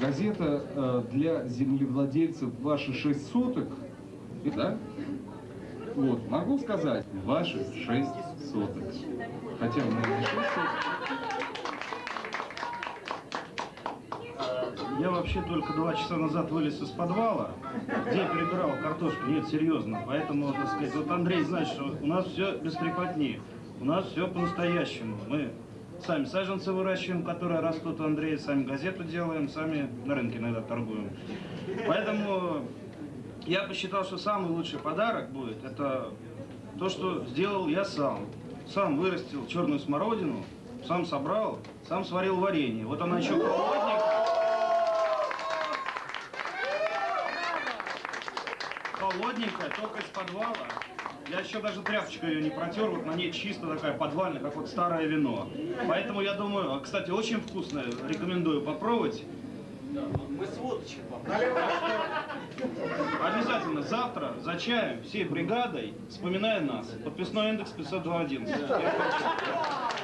газета э, для землевладельцев «Ваши шесть соток», да? Вот, могу сказать, ваши шесть соток. Хотя у меня не шесть соток. Я вообще только два часа назад вылез из подвала, где перебирал картошку. Нет, серьезно. Поэтому, так сказать, вот Андрей знает, что у нас все без трепотни. У нас все по-настоящему. Мы сами саженцы выращиваем, которые растут у Андрея, сами газету делаем, сами на рынке иногда торгуем. Поэтому я посчитал, что самый лучший подарок будет, это то, что сделал я сам. Сам вырастил черную смородину, сам собрал, сам сварил варенье. Вот она еще холодненькая. холодненькая, только из подвала. Я еще даже тряпочкой ее не протер, вот на ней чисто такая подвальная, как вот старое вино. Поэтому я думаю, а, кстати, очень вкусное, рекомендую попробовать. Мы с водочек Обязательно завтра за чаем всей бригадой, вспоминая нас, подписной индекс 502.11.